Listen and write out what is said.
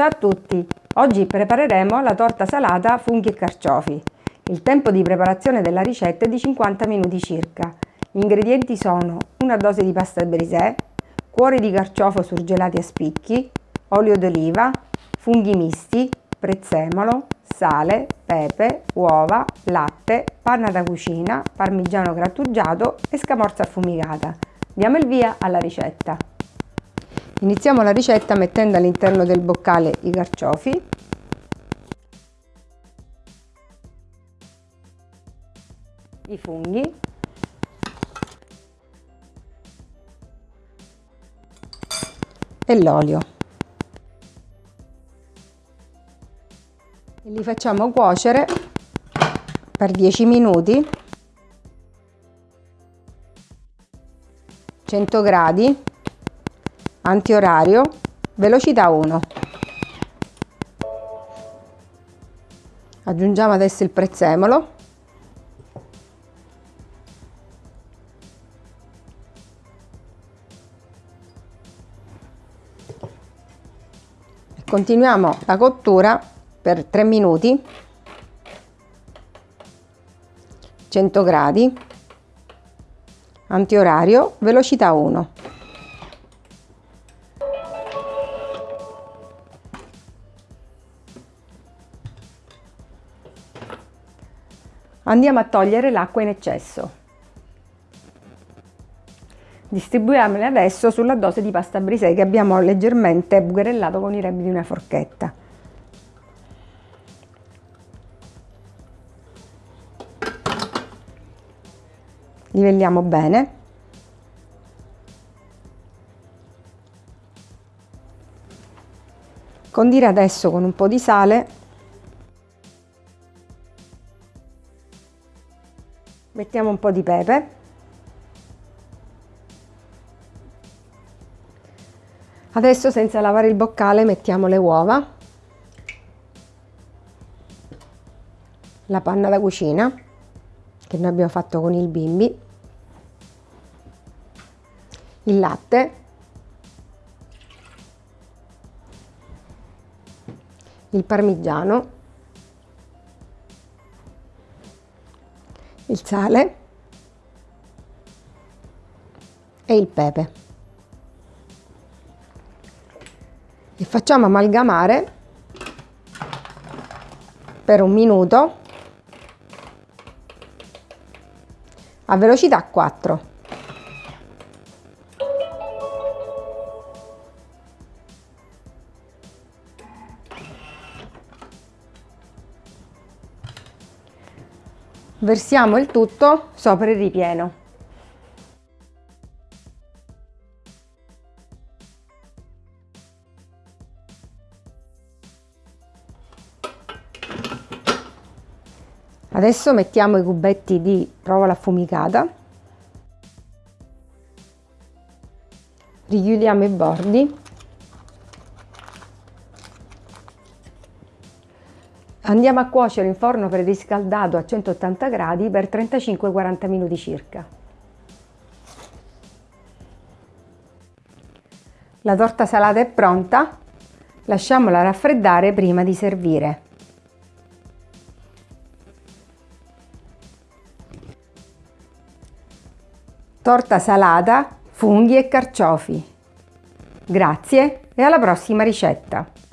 Ciao a tutti! Oggi prepareremo la torta salata funghi e carciofi. Il tempo di preparazione della ricetta è di 50 minuti circa. Gli ingredienti sono una dose di pasta brisè, cuori di carciofo surgelati a spicchi, olio d'oliva, funghi misti, prezzemolo, sale, pepe, uova, latte, panna da cucina, parmigiano grattugiato e scamorza affumicata. Diamo il via alla ricetta. Iniziamo la ricetta mettendo all'interno del boccale i carciofi. I funghi. E l'olio. Li facciamo cuocere per 10 minuti 100 gradi antiorario, velocità 1. Aggiungiamo adesso il prezzemolo. E continuiamo la cottura per 3 minuti 100 gradi antiorario velocità 1 Andiamo a togliere l'acqua in eccesso. Distribuiamole adesso sulla dose di pasta brisè che abbiamo leggermente bucherellato con i rembi di una forchetta. Livelliamo bene. Condire adesso con un po' di sale mettiamo un po' di pepe. Adesso senza lavare il boccale mettiamo le uova. La panna da cucina che noi abbiamo fatto con il bimbi. Il latte. Il parmigiano il sale e il pepe. E facciamo amalgamare per un minuto a velocità 4 Versiamo il tutto sopra il ripieno. Adesso mettiamo i cubetti di provola affumicata, richiudiamo i bordi Andiamo a cuocere in forno preriscaldato a 180 gradi per 35-40 minuti circa. La torta salata è pronta, lasciamola raffreddare prima di servire. Torta salata, funghi e carciofi. Grazie e alla prossima ricetta!